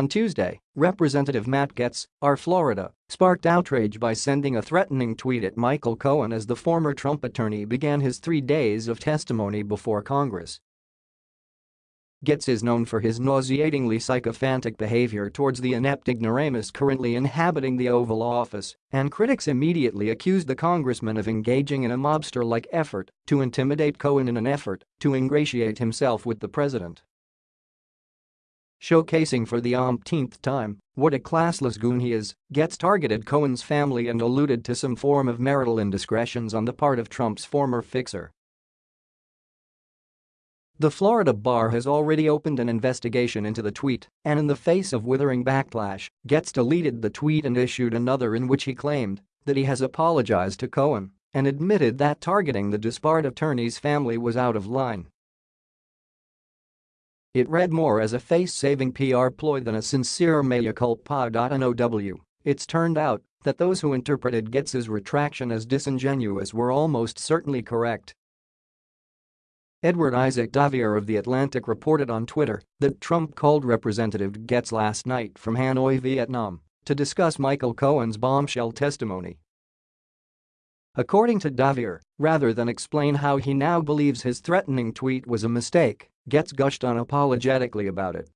On Tuesday, Representative Matt Gaetz, R. Florida, sparked outrage by sending a threatening tweet at Michael Cohen as the former Trump attorney began his three days of testimony before Congress. Gaetz is known for his nauseatingly sycophantic behavior towards the inept ignoramus currently inhabiting the Oval Office, and critics immediately accused the congressman of engaging in a mobster-like effort to intimidate Cohen in an effort to ingratiate himself with the president. Showcasing for the umpteenth time what a classless goon he is, Gaetz targeted Cohen's family and alluded to some form of marital indiscretions on the part of Trump's former fixer. The Florida bar has already opened an investigation into the tweet, and in the face of withering backlash, Gaetz deleted the tweet and issued another in which he claimed that he has apologized to Cohen and admitted that targeting the disbarred attorney's family was out of line. It read more as a face-saving PR ploy than a sincere mea culpa. Now, it's turned out that those who interpreted Gaetz's retraction as disingenuous were almost certainly correct. Edward Isaac Dovere of The Atlantic reported on Twitter that Trump called Representative Gaetz last night from Hanoi, Vietnam, to discuss Michael Cohen's bombshell testimony. According to Dovere, rather than explain how he now believes his threatening tweet was a mistake, Gaetz gushed unapologetically about it.